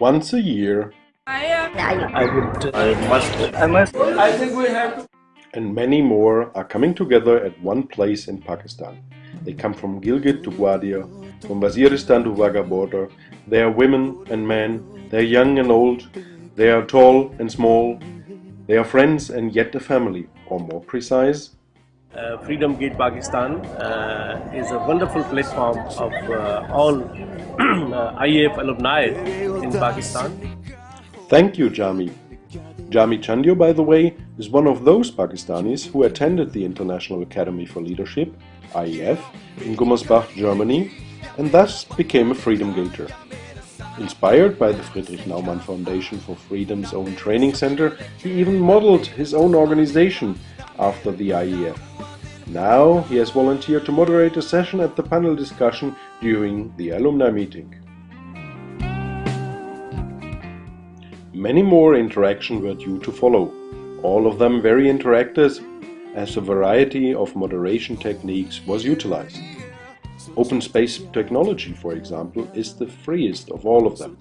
Once a year, I am. I would. I must. I must. I think we have to. and many more are coming together at one place in Pakistan. They come from Gilgit to Gwadar, from Waziristan to Wagah border. They are women and men, they are young and old, they are tall and small, they are friends and yet a family, or more precise, Uh, Freedom Gate Pakistan uh, is a wonderful platform of uh, all uh, IAF alumni in Pakistan. Thank you, Jami. Jami Chandio, by the way, is one of those Pakistanis who attended the International Academy for Leadership, IAF, in Gummersbach, Germany, and thus became a Freedom Gator. Inspired by the Friedrich Naumann Foundation for Freedom's own training center, he even modeled his own organization after the IAF. Now he has volunteered to moderate a session at the panel discussion during the alumni meeting. Many more interactions were due to follow, all of them very interactive as a variety of moderation techniques was utilized. Open space technology, for example, is the freest of all of them.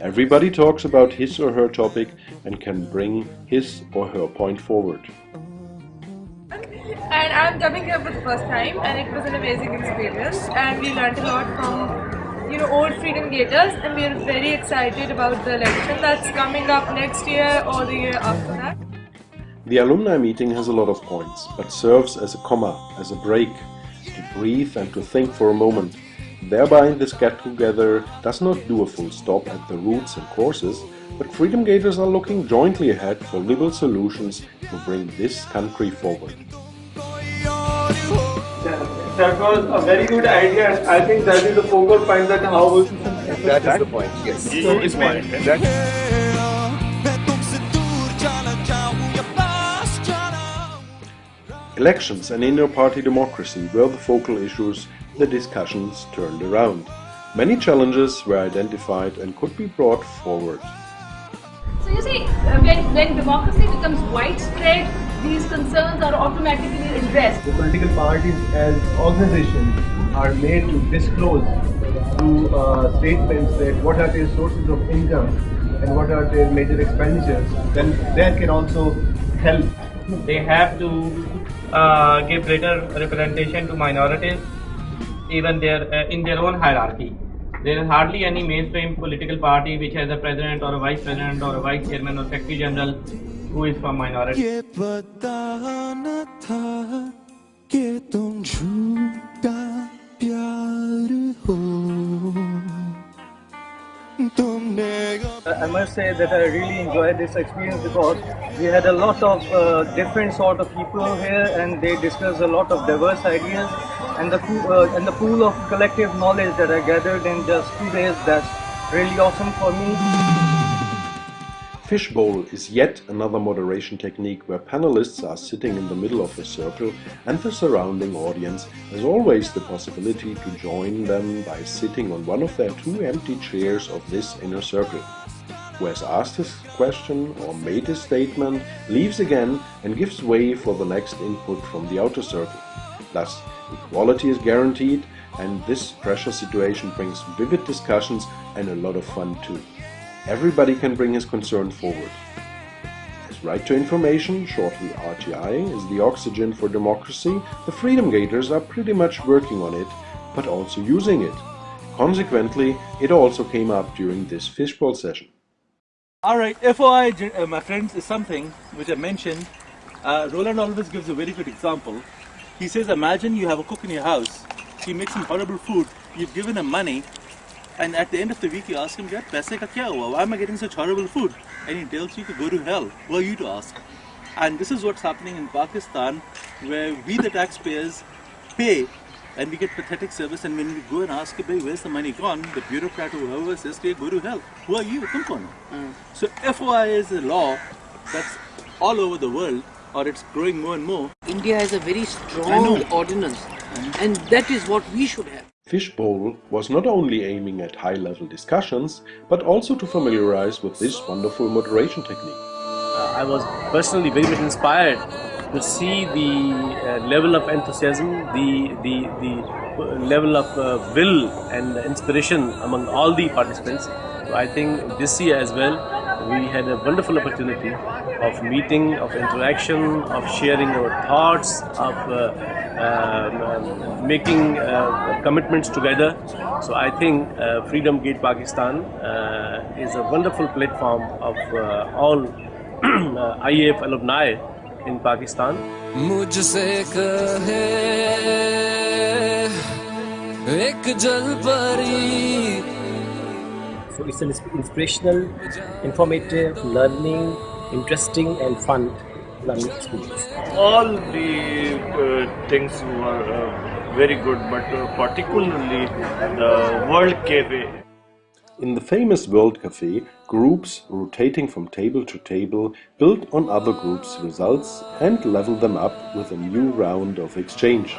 Everybody talks about his or her topic and can bring his or her point forward. And I'm coming here for the first time, and it was an amazing experience. And we learned a lot from, you know, old Freedom Gators, and we are very excited about the election that's coming up next year or the year after that. The alumni meeting has a lot of points, but serves as a comma, as a break, to breathe and to think for a moment. Thereby, this get-together does not do a full stop at the routes and courses, but Freedom Gators are looking jointly ahead for liberal solutions to bring this country forward. That was a very good idea. and I think that is the focal point that how we That is the point. Yes. His point. That, Elections and inter-party democracy were the focal issues the discussions turned around. Many challenges were identified and could be brought forward. So you see, uh, when, when democracy becomes widespread, these concerns are automatically addressed. the political parties as organizations are made to disclose through uh, statements that what are their sources of income and what are their major expenditures, then that can also help. They have to uh, give greater representation to minorities, even their uh, in their own hierarchy. There is hardly any mainstream political party which has a president or a vice president or a vice chairman or secretary general who is from minority. ये पता न था कि तुम झूठा प्यार हो तुमने I must say that I really enjoyed this experience because we had a lot of uh, different sort of people here and they discussed a lot of diverse ideas and the pool, uh, and the pool of collective knowledge that I gathered in just two days that's really awesome for me. Fishbowl is yet another moderation technique where panelists are sitting in the middle of a circle and the surrounding audience has always the possibility to join them by sitting on one of their two empty chairs of this inner circle. Who has asked his question or made his statement leaves again and gives way for the next input from the outer circle. Thus, equality is guaranteed and this pressure situation brings vivid discussions and a lot of fun too. Everybody can bring his concern forward. His right to information, shortly RTI, is the oxygen for democracy, the Freedom Gators are pretty much working on it, but also using it. Consequently, it also came up during this fishbowl session. Alright, FOI, uh, my friends, is something which I mentioned. Uh, Roland always gives a very good example. He says, imagine you have a cook in your house, he makes some horrible food, you've given him money, and at the end of the week you ask him, "Yaar, paise ka kya hua? Why am I getting such horrible food? And he tells you to go to hell. Who are you to ask? And this is what's happening in Pakistan, where we the taxpayers pay and we get pathetic service and when we go and ask, "Bhai, where's the money gone? The bureaucrat or whoever says, "Okay, go to hell. Who are you? Tum ho?" Hmm. So FOI is a law that's all over the world or it's growing more and more. India has a very strong ordinance, and that is what we should have. Fishbowl was not only aiming at high-level discussions, but also to familiarize with this wonderful moderation technique. Uh, I was personally very much inspired to see the uh, level of enthusiasm, the the the uh, level of uh, will and inspiration among all the participants. So I think this year as well, we had a wonderful opportunity of meeting, of interaction, of sharing our thoughts, of uh, um, um, making uh, commitments together. So I think uh, Freedom Gate Pakistan uh, is a wonderful platform of uh, all uh, IAF alumni in Pakistan. मुझसे कहे एक जल परी So it's an inspirational, informative, learning, interesting and fun learning experience. All the uh, things were uh, very good, but uh, particularly the World Cafe. In the famous World Cafe, groups rotating from table to table build on other groups' results and level them up with a new round of exchange.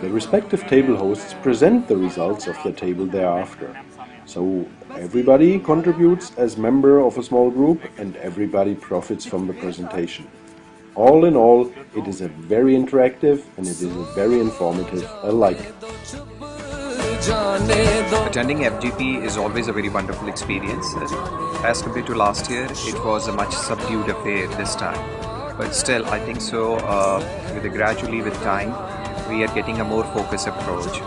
The respective table hosts present the results of the table thereafter. So everybody contributes as member of a small group and everybody profits from the presentation. All in all, it is a very interactive and it is a very informative alike. Attending FGP is always a very wonderful experience. As compared to last year, it was a much subdued affair this time. But still, I think so, uh, with gradually with time, we are getting a more focused approach.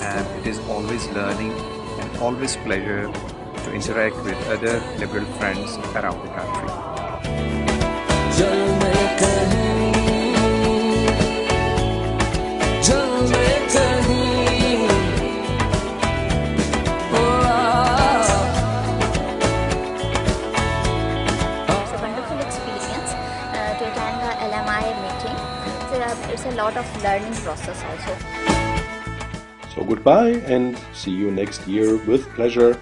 And it is always learning always pleasure to interact with other liberal friends around the country. It's a wonderful experience uh, to attend the LMI meeting. So, uh, it's a lot of learning process also. So goodbye and see you next year with pleasure.